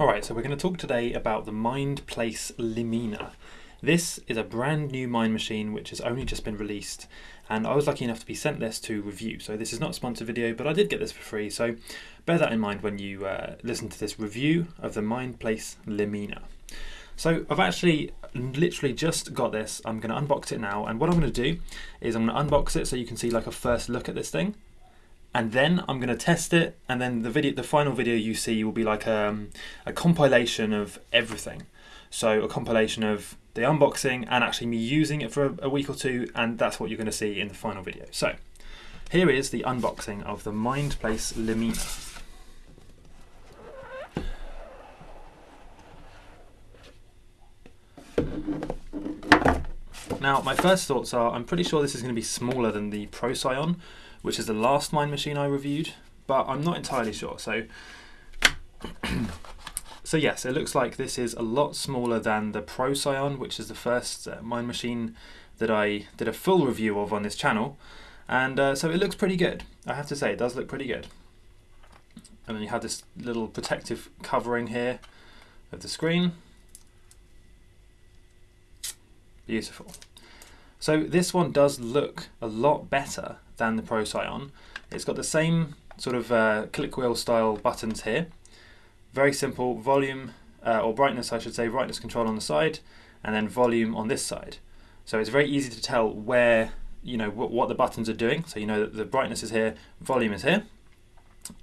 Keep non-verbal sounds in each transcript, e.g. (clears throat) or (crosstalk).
Alright, so we're going to talk today about the Mindplace Limina. This is a brand new mind machine which has only just been released and I was lucky enough to be sent this to review. So this is not a sponsored video but I did get this for free so bear that in mind when you uh, listen to this review of the Mindplace Limina. So I've actually literally just got this, I'm going to unbox it now and what I'm going to do is I'm going to unbox it so you can see like a first look at this thing and then I'm going to test it and then the video the final video you see will be like um, a compilation of everything. So a compilation of the unboxing and actually me using it for a, a week or two and that's what you're going to see in the final video. So here is the unboxing of the Mindplace Limina Now, my first thoughts are I'm pretty sure this is going to be smaller than the Procyon, which is the last mind machine I reviewed, but I'm not entirely sure. So, (clears throat) so yes, it looks like this is a lot smaller than the Procyon, which is the first uh, mind machine that I did a full review of on this channel. And uh, so it looks pretty good. I have to say, it does look pretty good. And then you have this little protective covering here of the screen. Beautiful. So this one does look a lot better than the Procyon. It's got the same sort of uh, click wheel style buttons here. Very simple volume uh, or brightness I should say, brightness control on the side and then volume on this side. So it's very easy to tell where, you know, what the buttons are doing. So you know that the brightness is here, volume is here.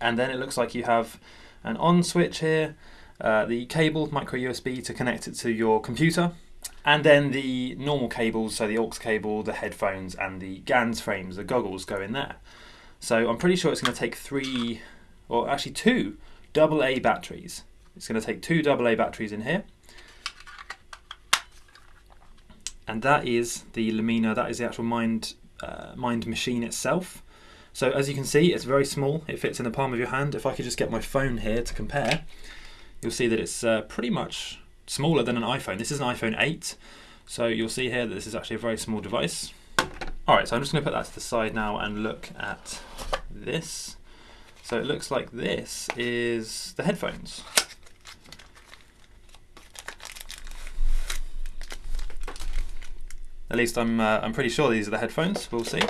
And then it looks like you have an on switch here, uh, the cable micro USB to connect it to your computer and then the normal cables, so the aux cable, the headphones, and the Ganzframes, the goggles go in there. So I'm pretty sure it's going to take three, or actually two, AA batteries. It's going to take two AA batteries in here. And that is the Limina, that is the actual mind, uh, mind machine itself. So as you can see, it's very small. It fits in the palm of your hand. If I could just get my phone here to compare, you'll see that it's uh, pretty much smaller than an iPhone. This is an iPhone 8, so you'll see here that this is actually a very small device. Alright, so I'm just going to put that to the side now and look at this. So it looks like this is the headphones. At least I'm, uh, I'm pretty sure these are the headphones, we'll see.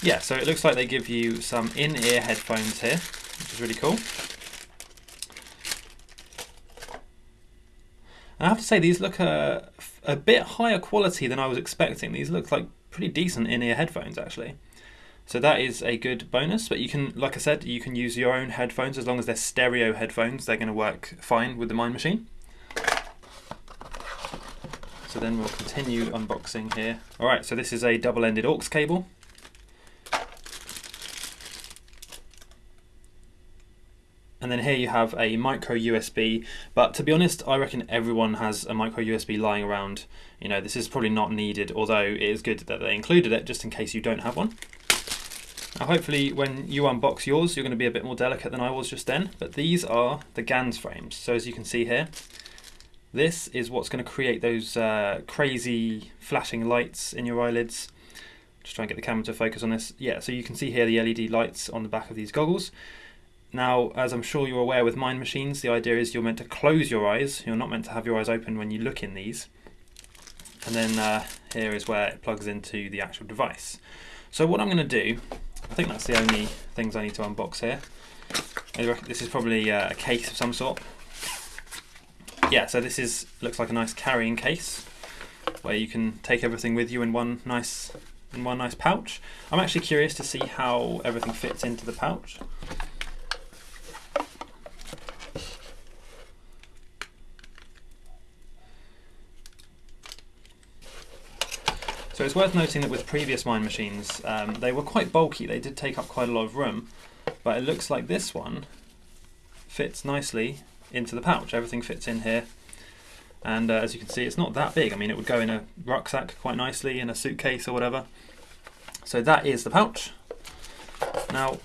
Yeah, so it looks like they give you some in-ear headphones here, which is really cool. I have to say these look uh, a, a bit higher quality than I was expecting. These look like pretty decent in-ear headphones actually. So that is a good bonus, but you can, like I said, you can use your own headphones as long as they're stereo headphones, they're going to work fine with the Mind Machine. So then we'll continue unboxing here. Alright, so this is a double-ended aux cable. And then here you have a micro USB, but to be honest, I reckon everyone has a micro USB lying around. You know, this is probably not needed, although it is good that they included it just in case you don't have one. Now hopefully when you unbox yours, you're going to be a bit more delicate than I was just then, but these are the Ganzframes. So as you can see here, this is what's going to create those uh, crazy flashing lights in your eyelids. Just try and get the camera to focus on this. Yeah, so you can see here the LED lights on the back of these goggles. Now, as I'm sure you're aware with mind machines, the idea is you're meant to close your eyes. You're not meant to have your eyes open when you look in these. And then uh, here is where it plugs into the actual device. So what I'm going to do, I think that's the only things I need to unbox here. This is probably uh, a case of some sort. Yeah, so this is looks like a nice carrying case where you can take everything with you in one nice in one nice pouch. I'm actually curious to see how everything fits into the pouch. So it's worth noting that with previous mind machines, um, they were quite bulky, they did take up quite a lot of room, but it looks like this one fits nicely into the pouch. Everything fits in here. And uh, as you can see, it's not that big. I mean, it would go in a rucksack quite nicely, in a suitcase or whatever. So that is the pouch. Now,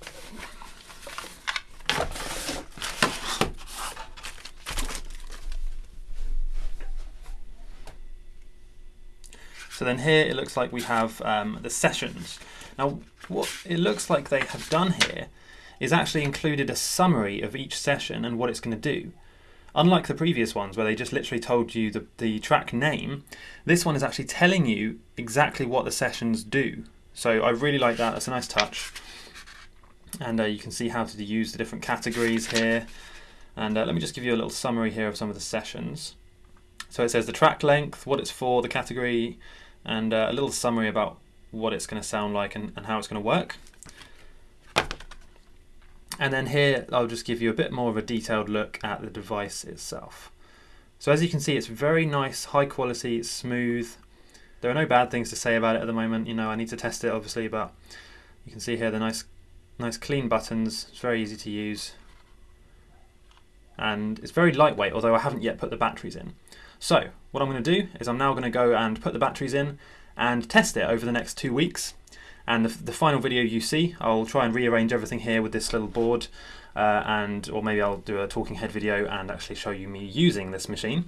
So then here it looks like we have um, the sessions. Now what it looks like they have done here is actually included a summary of each session and what it's going to do. Unlike the previous ones where they just literally told you the, the track name, this one is actually telling you exactly what the sessions do. So I really like that, that's a nice touch. And uh, you can see how to use the different categories here. And uh, let me just give you a little summary here of some of the sessions. So it says the track length, what it's for, the category, and uh, a little summary about what it's going to sound like and, and how it's going to work. And then here I'll just give you a bit more of a detailed look at the device itself. So as you can see it's very nice, high quality, smooth. There are no bad things to say about it at the moment, you know I need to test it obviously but you can see here the nice nice clean buttons, it's very easy to use and it's very lightweight although I haven't yet put the batteries in. So what I'm going to do is I'm now going to go and put the batteries in and test it over the next two weeks and the, the, final video you see, I'll try and rearrange everything here with this little board, uh, and or maybe I'll do a talking head video and actually show you me using this machine.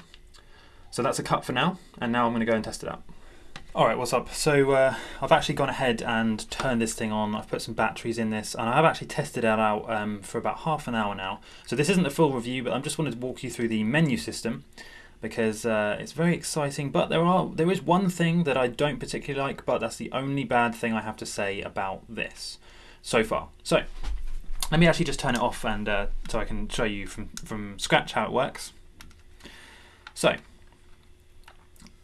So that's a cut for now, and now I'm going to go and test it out. Alright, what's up? So uh, I've actually gone ahead and turned this thing on. I've put some batteries in this and I've actually tested it out um, for about half an hour now. So this isn't a full review, but I'm just wanted to walk you through the menu system because uh, it's very exciting. But there are there is one thing that I don't particularly like, but that's the only bad thing I have to say about this so far. So let me actually just turn it off and uh, so I can show you from from scratch how it works. So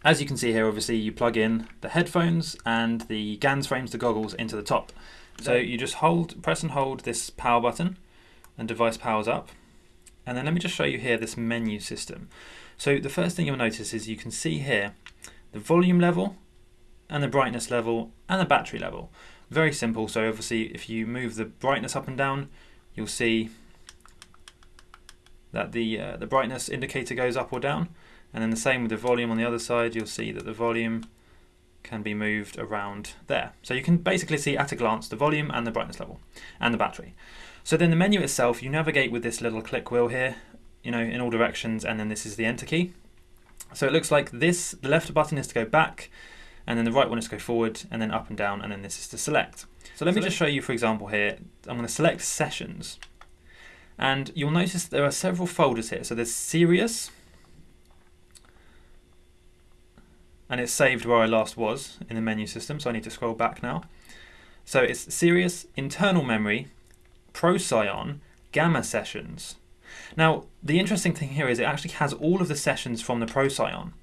as you can see here, obviously you plug in the headphones and the Ganzframes, the goggles, into the top. So you just hold, press and hold this power button, and device powers up. And then let me just show you here this menu system. So the first thing you'll notice is you can see here the volume level and the brightness level and the battery level. Very simple, so obviously if you move the brightness up and down, you'll see that the, uh, the brightness indicator goes up or down. And then the same with the volume on the other side, you'll see that the volume can be moved around there. So you can basically see at a glance the volume and the brightness level and the battery. So then the menu itself, you navigate with this little click wheel here you know, in all directions, and then this is the enter key. So it looks like this, the left button is to go back, and then the right one is to go forward, and then up and down, and then this is to select. So let me just show you, for example, here. I'm going to select sessions, and you'll notice there are several folders here. So there's Sirius, and it's saved where I last was in the menu system, so I need to scroll back now. So it's Sirius, internal memory, Procyon, Gamma sessions, now, the interesting thing here is it actually has all of the sessions from the Procyon.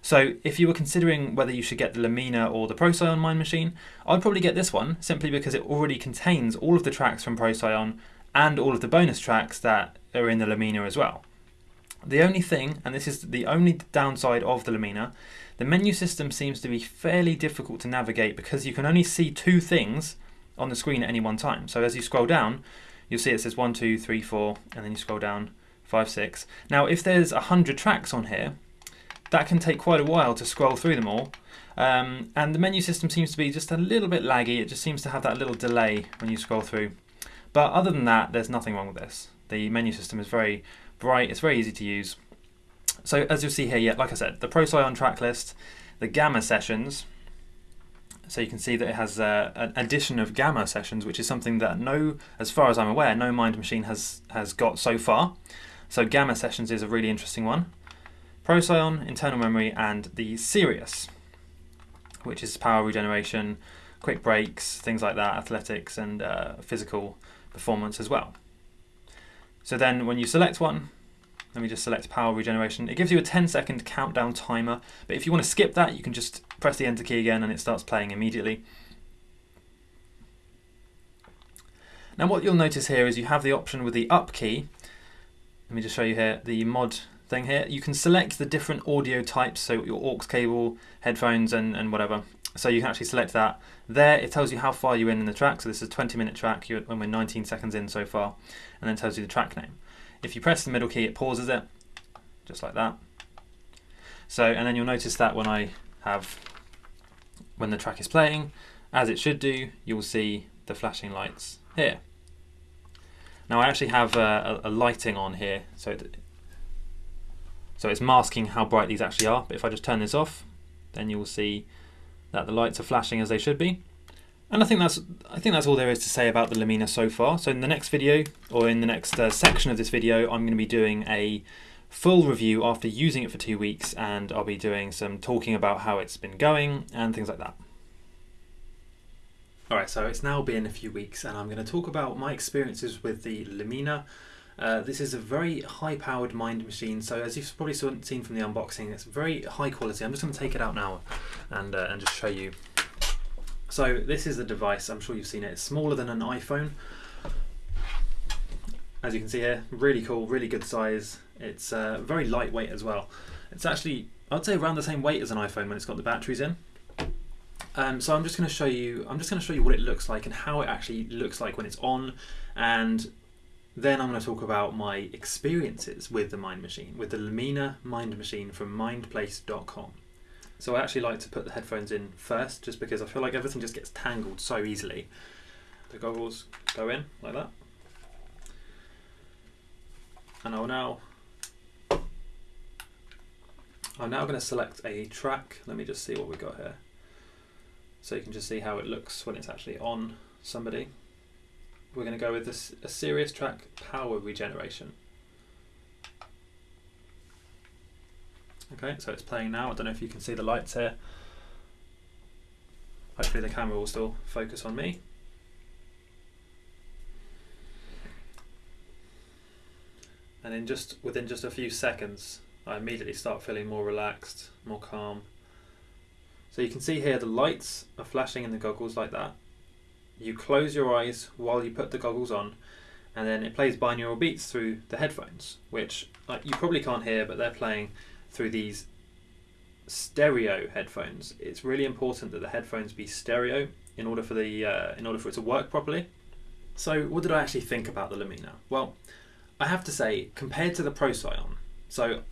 So if you were considering whether you should get the Limina or the Procyon Mind Machine, I'd probably get this one simply because it already contains all of the tracks from Procyon and all of the bonus tracks that are in the Limina as well. The only thing, and this is the only downside of the Limina, the menu system seems to be fairly difficult to navigate because you can only see two things on the screen at any one time. So as you scroll down, you'll see it says one, two, three, four, and then you scroll down five, six. Now, if there's a hundred tracks on here, that can take quite a while to scroll through them all. Um, and the menu system seems to be just a little bit laggy. It just seems to have that little delay when you scroll through. But other than that, there's nothing wrong with this. The menu system is very bright. It's very easy to use. So as you'll see here, yeah, like I said, the Procyon track list, the Gamma sessions, so you can see that it has uh, an addition of gamma sessions, which is something that no, as far as I'm aware, no Mind Machine has, has got so far. So gamma sessions is a really interesting one. Procyon, internal memory, and the Sirius, which is power regeneration, quick breaks, things like that, athletics and uh, physical performance as well. So then when you select one, let me just select power regeneration. It gives you a 10 second countdown timer, but if you want to skip that, you can just press the enter key again and it starts playing immediately. Now what you'll notice here is you have the option with the up key. Let me just show you here the mod thing here. You can select the different audio types, so your aux cable, headphones and, and whatever. So you can actually select that. There it tells you how far you're in in the track, so this is a 20 minute track when we're 19 seconds in so far, and then tells you the track name. If you press the middle key, it pauses it, just like that. So, and then you'll notice that when I have, when the track is playing, as it should do, you'll see the flashing lights here. Now I actually have a, a, a lighting on here, so it, so it's masking how bright these actually are. But if I just turn this off, then you will see that the lights are flashing as they should be. And I think that's I think that's all there is to say about the Limina so far. So in the next video, or in the next uh, section of this video, I'm going to be doing a full review after using it for two weeks, and I'll be doing some talking about how it's been going and things like that. Alright, so it's now been a few weeks, and I'm going to talk about my experiences with the Limina. Uh, this is a very high-powered mind machine, so as you've probably seen from the unboxing, it's very high quality. I'm just going to take it out now and, uh, and just show you so this is the device, I'm sure you've seen it. It's smaller than an iPhone. As you can see here, really cool, really good size. It's uh, very lightweight as well. It's actually, I'd say around the same weight as an iPhone when it's got the batteries in. Um, so I'm just going to show you, I'm just going to show you what it looks like and how it actually looks like when it's on. And then I'm going to talk about my experiences with the Mind Machine, with the Limina Mind Machine from mindplace.com. So I actually like to put the headphones in first just because I feel like everything just gets tangled so easily. The goggles go in like that. And I'll now I'm now going to select a track. Let me just see what we got here. So you can just see how it looks when it's actually on somebody. We're going to go with this a Sirius track power regeneration. Okay, so it's playing now. I don't know if you can see the lights here. Hopefully the camera will still focus on me. And in just within just a few seconds, I immediately start feeling more relaxed, more calm. So you can see here the lights are flashing in the goggles like that. You close your eyes while you put the goggles on, and then it plays binaural beats through the headphones, which uh, you probably can't hear, but they're playing through these stereo headphones. It's really important that the headphones be stereo in order for the uh, in order for it to work properly. So, what did I actually think about the Limina? Well, I have to say, compared to the Procyon, so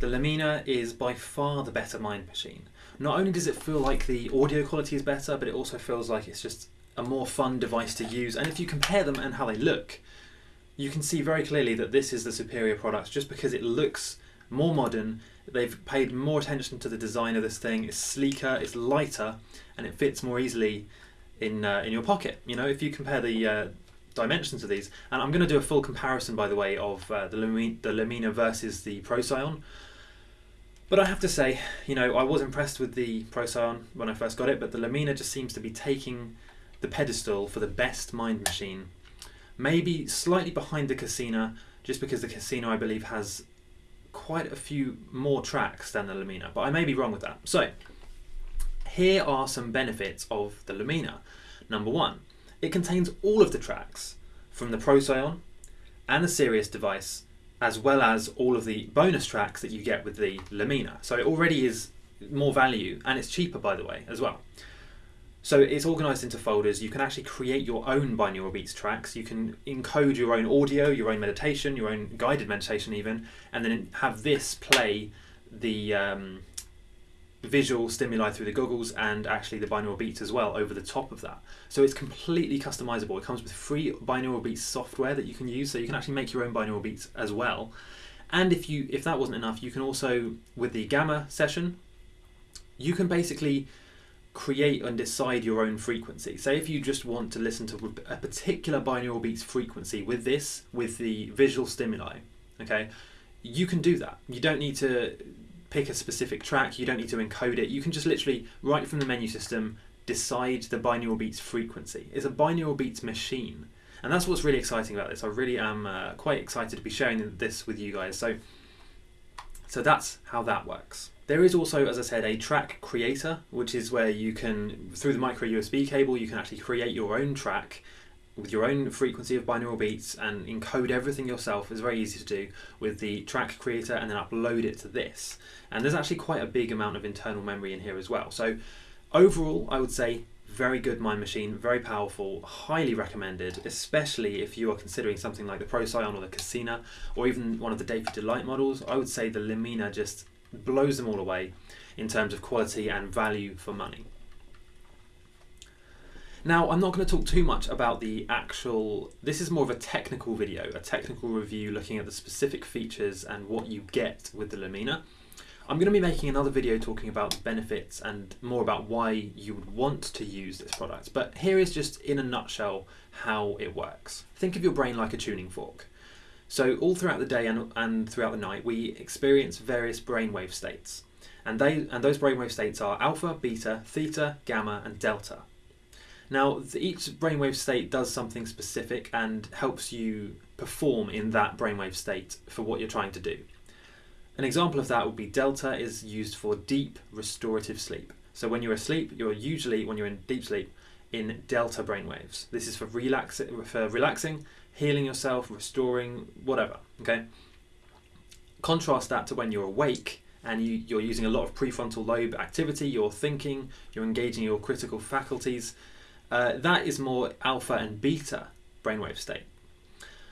the Limina is by far the better mind machine. Not only does it feel like the audio quality is better, but it also feels like it's just a more fun device to use. And if you compare them and how they look, you can see very clearly that this is the superior product just because it looks more modern. They've paid more attention to the design of this thing. It's sleeker, it's lighter, and it fits more easily in uh, in your pocket. You know, if you compare the uh, dimensions of these, and I'm going to do a full comparison, by the way, of uh, the, Limina, the Limina versus the Procyon. But I have to say, you know, I was impressed with the Procyon when I first got it, but the Limina just seems to be taking the pedestal for the best mind machine. Maybe slightly behind the Kasina, just because the Kasina, I believe, has quite a few more tracks than the Limina, but I may be wrong with that. So, here are some benefits of the Limina. Number one, it contains all of the tracks from the Procyon and the Sirius device, as well as all of the bonus tracks that you get with the Limina. So it already is more value, and it's cheaper, by the way, as well. So it's organized into folders. You can actually create your own binaural beats tracks. You can encode your own audio, your own meditation, your own guided meditation, even, and then have this play the um, visual stimuli through the goggles and actually the binaural beats as well over the top of that. So it's completely customizable. It comes with free binaural beats software that you can use, so you can actually make your own binaural beats as well. And if you if that wasn't enough, you can also with the gamma session, you can basically create and decide your own frequency. Say if you just want to listen to a particular binaural beats frequency with this, with the visual stimuli, okay, you can do that. You don't need to pick a specific track, you don't need to encode it. You can just literally, right from the menu system, decide the binaural beats frequency. It's a binaural beats machine. And that's what's really exciting about this. I really am uh, quite excited to be sharing this with you guys. So, so that's how that works. There is also, as I said, a track creator, which is where you can, through the micro USB cable, you can actually create your own track with your own frequency of binaural beats and encode everything yourself. It's very easy to do with the track creator and then upload it to this. And there's actually quite a big amount of internal memory in here as well. So overall, I would say very good mind machine, very powerful, highly recommended, especially if you are considering something like the Procyon or the Kasina or even one of the DAVID Delight models. I would say the Limina just blows them all away in terms of quality and value for money. Now, I'm not going to talk too much about the actual, this is more of a technical video, a technical review looking at the specific features and what you get with the Limina. I'm going to be making another video talking about the benefits and more about why you would want to use this product, but here is just in a nutshell how it works. Think of your brain like a tuning fork. So all throughout the day and, and throughout the night, we experience various brainwave states. And, they, and those brainwave states are alpha, beta, theta, gamma, and delta. Now, each brainwave state does something specific and helps you perform in that brainwave state for what you're trying to do. An example of that would be delta is used for deep restorative sleep. So when you're asleep, you're usually, when you're in deep sleep, in delta brainwaves. This is for, relax for relaxing, healing yourself, restoring, whatever, okay? Contrast that to when you're awake and you, you're using a lot of prefrontal lobe activity, you're thinking, you're engaging your critical faculties, uh, that is more alpha and beta brainwave state.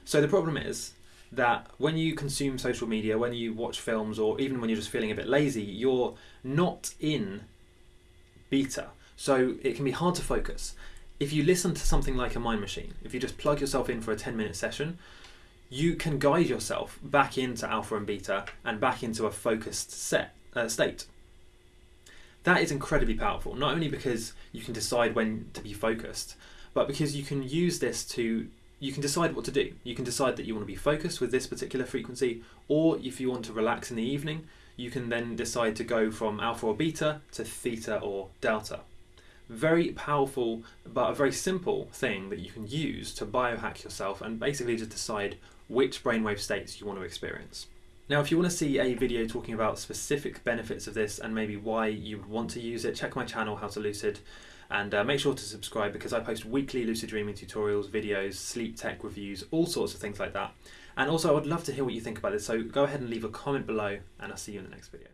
So the problem is that when you consume social media, when you watch films, or even when you're just feeling a bit lazy, you're not in beta. So it can be hard to focus. If you listen to something like a mind machine, if you just plug yourself in for a 10 minute session, you can guide yourself back into alpha and beta and back into a focused set uh, state. That is incredibly powerful, not only because you can decide when to be focused, but because you can use this to you can decide what to do. You can decide that you want to be focused with this particular frequency, or if you want to relax in the evening, you can then decide to go from alpha or beta to theta or delta. Very powerful, but a very simple thing that you can use to biohack yourself and basically just decide which brainwave states you want to experience. Now, if you want to see a video talking about specific benefits of this and maybe why you would want to use it, check my channel, How to Lucid, and uh, make sure to subscribe because I post weekly lucid dreaming tutorials, videos, sleep tech reviews, all sorts of things like that. And also, I would love to hear what you think about this, so go ahead and leave a comment below, and I'll see you in the next video.